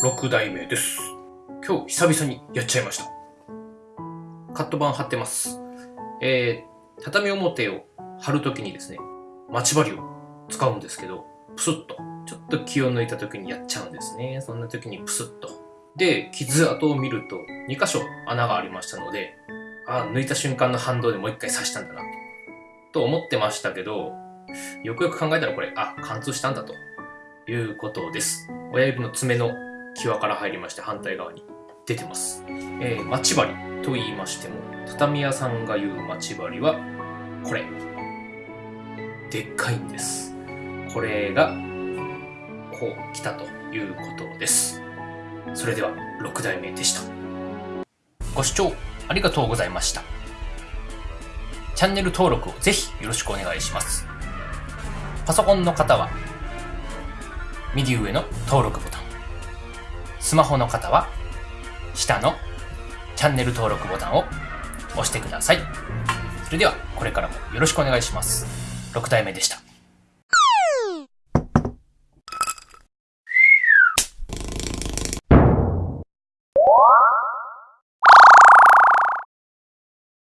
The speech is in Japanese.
6代目です。今日久々にやっちゃいました。カット板貼ってます。えー、畳表を貼るときにですね、待ち針を使うんですけど、プスッと、ちょっと気を抜いたときにやっちゃうんですね。そんなときにプスッと。で、傷跡を見ると2箇所穴がありましたので、あ抜いた瞬間の反動でもう一回刺したんだなと、と思ってましたけど、よくよく考えたらこれ、あ、貫通したんだということです。親指の爪の際から入りまして反対側に出てます。えー、待ち針と言いましても、畳屋さんが言う待ち針は、これ。でっかいんです。これが、こう来たということです。それでは、6代目でした。ご視聴ありがとうございました。チャンネル登録をぜひよろしくお願いします。パソコンの方は、右上の登録ボタン。スマホの方は、下のチャンネル登録ボタンを押してください。それでは、これからもよろしくお願いします。6代目でした。